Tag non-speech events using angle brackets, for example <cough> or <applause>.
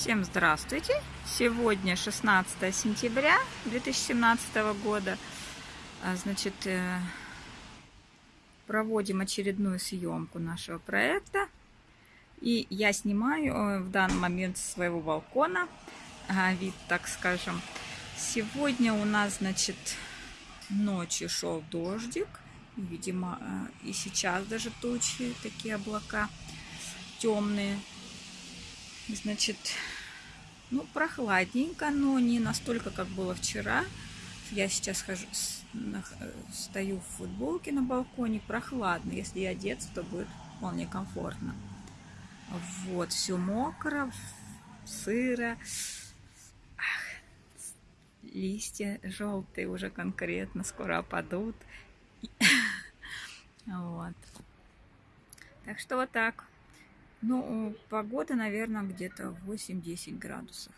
Всем здравствуйте! Сегодня 16 сентября 2017 года. А, значит, э, проводим очередную съемку нашего проекта. И я снимаю э, в данный момент с своего балкона а, вид, так скажем. Сегодня у нас, значит, ночью шел дождик. Видимо, э, и сейчас даже тучи, такие облака темные. Значит, ну, прохладненько, но не настолько, как было вчера. Я сейчас хожу, стою в футболке на балконе, прохладно. Если одеться, то будет вполне комфортно. Вот, все мокро, сыро. Ах, листья желтые уже конкретно скоро опадут. <laughs> Вот. Так что вот так. Ну, погода, наверное, где-то 8-10 градусов.